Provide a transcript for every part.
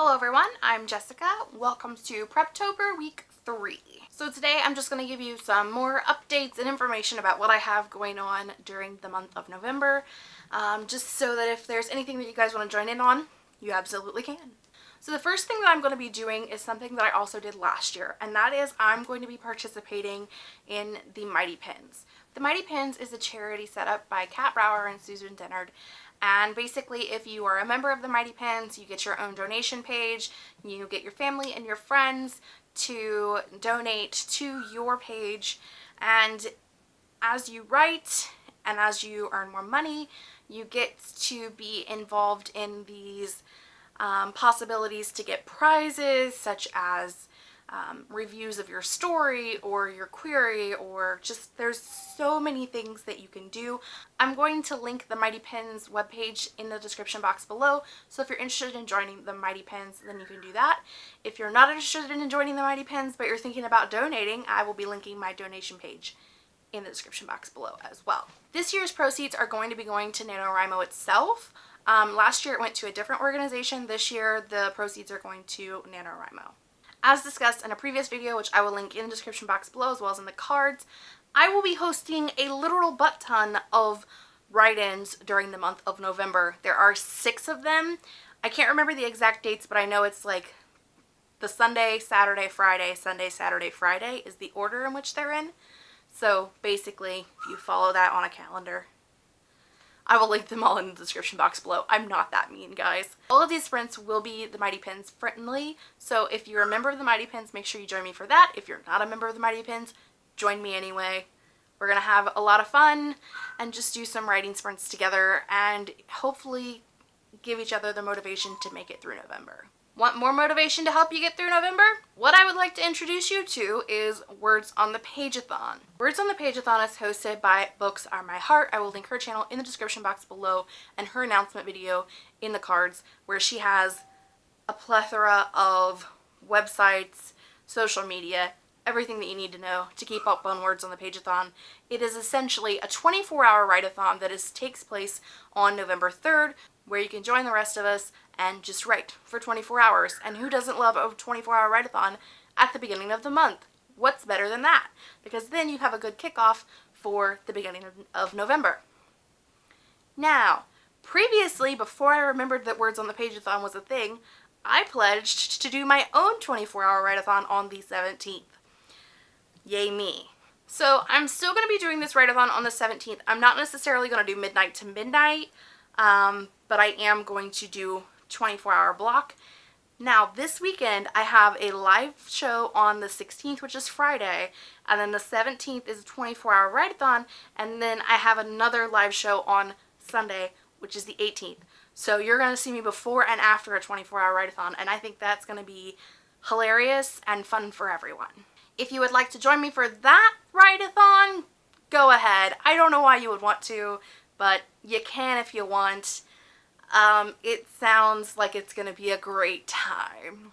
Hello everyone, I'm Jessica. Welcome to Preptober week three. So today I'm just going to give you some more updates and information about what I have going on during the month of November, um, just so that if there's anything that you guys want to join in on, you absolutely can. So the first thing that I'm going to be doing is something that I also did last year, and that is I'm going to be participating in the Mighty Pens. The Mighty Pens is a charity set up by Kat Brauer and Susan Dennard, and basically if you are a member of the Mighty Pens, you get your own donation page, you get your family and your friends to donate to your page, and as you write and as you earn more money, you get to be involved in these um, possibilities to get prizes such as um, reviews of your story or your query or just there's so many things that you can do. I'm going to link the Mighty Pens webpage in the description box below so if you're interested in joining the Mighty Pens then you can do that. If you're not interested in joining the Mighty Pens but you're thinking about donating I will be linking my donation page in the description box below as well. This year's proceeds are going to be going to NaNoWriMo itself. Um, last year it went to a different organization. This year the proceeds are going to NaNoWriMo. As discussed in a previous video, which I will link in the description box below as well as in the cards, I will be hosting a literal butt ton of write-ins during the month of November. There are six of them. I can't remember the exact dates, but I know it's like the Sunday, Saturday, Friday, Sunday, Saturday, Friday is the order in which they're in. So basically, if you follow that on a calendar, I will link them all in the description box below. I'm not that mean, guys. All of these sprints will be the Mighty Pens friendly, so if you're a member of the Mighty Pens, make sure you join me for that. If you're not a member of the Mighty Pens, join me anyway. We're going to have a lot of fun and just do some writing sprints together and hopefully give each other the motivation to make it through November. Want more motivation to help you get through November? What I would like to introduce you to is Words on the Pageathon. Words on the Pageathon is hosted by Books Are My Heart. I will link her channel in the description box below and her announcement video in the cards where she has a plethora of websites, social media, everything that you need to know to keep up on Words on the Pageathon. It is essentially a 24-hour write-a-thon that is, takes place on November 3rd where you can join the rest of us and just write for 24 hours. And who doesn't love a 24-hour write-a-thon at the beginning of the month? What's better than that? Because then you have a good kickoff for the beginning of, November. Now, previously, before I remembered that Words on the Pageathon was a thing, I pledged to do my own 24-hour write-a-thon on the 17th. Yay me. So I'm still going to be doing this write-a-thon on the 17th. I'm not necessarily going to do midnight to midnight, um, but I am going to do 24 hour block. Now this weekend I have a live show on the 16th which is Friday and then the 17th is a 24 hour write-a-thon and then I have another live show on Sunday which is the 18th. So you're going to see me before and after a 24 hour write-a-thon and I think that's going to be hilarious and fun for everyone. If you would like to join me for that write-a-thon, go ahead. I don't know why you would want to, but you can if you want. Um, it sounds like it's going to be a great time.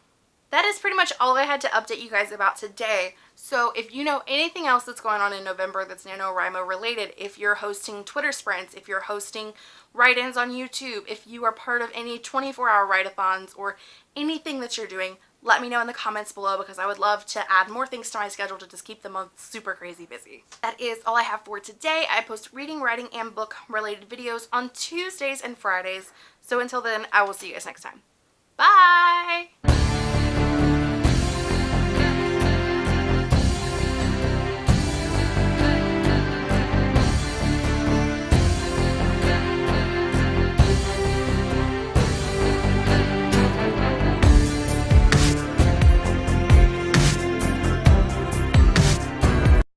That is pretty much all I had to update you guys about today. So if you know anything else that's going on in November that's NaNoWriMo related, if you're hosting Twitter sprints, if you're hosting write-ins on YouTube, if you are part of any 24-hour write-a-thons or anything that you're doing, let me know in the comments below because I would love to add more things to my schedule to just keep the month super crazy busy. That is all I have for today. I post reading, writing, and book related videos on Tuesdays and Fridays. So until then, I will see you guys next time. Bye!